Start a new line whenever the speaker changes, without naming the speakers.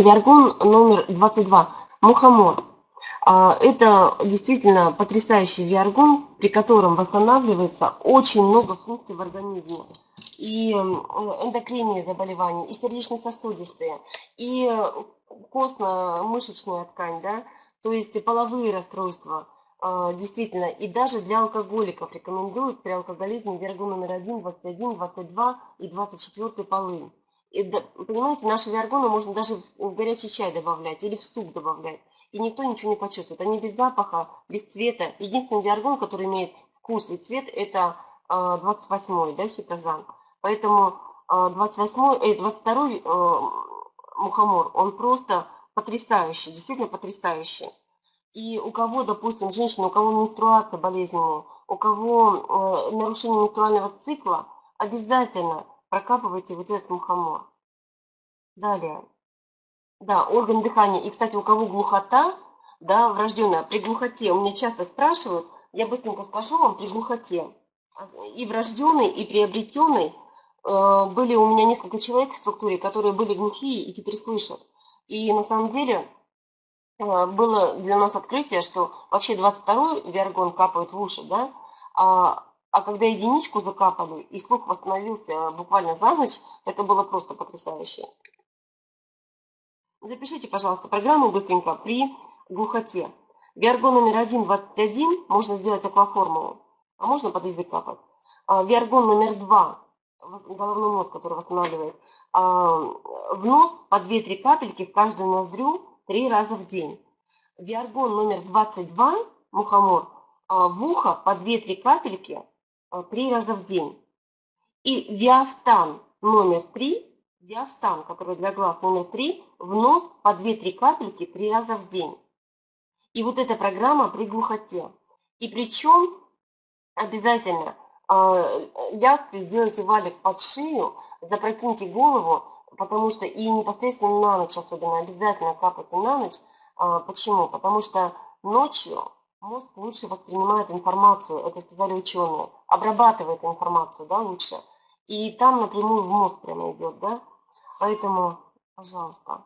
Виаргон номер 22. Мухомор. А, это действительно потрясающий виаргон, при котором восстанавливается очень много функций в организме. И эндокринные заболевания, и сердечно-сосудистые, и костно-мышечная ткань, да, то есть половые расстройства, а, действительно, и даже для алкоголиков рекомендуют при алкоголизме виаргон номер 1, 21, 22 и 24 полынь. И, понимаете, наши виаргоны можно даже в горячий чай добавлять или в суп добавлять. И никто ничего не почувствует. Они без запаха, без цвета. Единственный виаргон, который имеет вкус и цвет, это 28-й, да, хитозан. Поэтому 28-й, 22-й мухомор, он просто потрясающий, действительно потрясающий. И у кого, допустим, женщина, у кого менструация болезненная, у кого э, нарушение менструального цикла, обязательно прокапывайте вот этот мухомор. Далее. Да, орган дыхания. И, кстати, у кого глухота, да, врожденная, при глухоте, у меня часто спрашивают, я быстренько скажу вам, при глухоте, и врожденной, и приобретенной, э, были у меня несколько человек в структуре, которые были глухие и теперь слышат. И на самом деле э, было для нас открытие, что вообще 22-й виаргон капает в уши, да, а а когда единичку закапали, и слух восстановился буквально за ночь, это было просто потрясающе. Запишите, пожалуйста, программу быстренько при глухоте. Виаргон номер 1, 21, можно сделать акваформулу, а можно под язык капать. А, Виаргон номер 2, головной мозг, который восстанавливает, а, в нос по 2-3 капельки в каждую ноздрю 3 раза в день. Виаргон номер 22, мухомор, а, в ухо по 2-3 капельки три раза в день. И виафтан номер три, виафтан, который для глаз номер три, в нос по 2-3 капельки три раза в день. И вот эта программа при глухоте. И причем обязательно э, лягте, сделайте валик под шею, запрокиньте голову, потому что и непосредственно на ночь особенно обязательно капайте на ночь. Э, почему? Потому что ночью Мозг лучше воспринимает информацию, это сказали ученые, обрабатывает информацию, да, лучше. И там напрямую в мозг прямо идет, да. Поэтому, пожалуйста,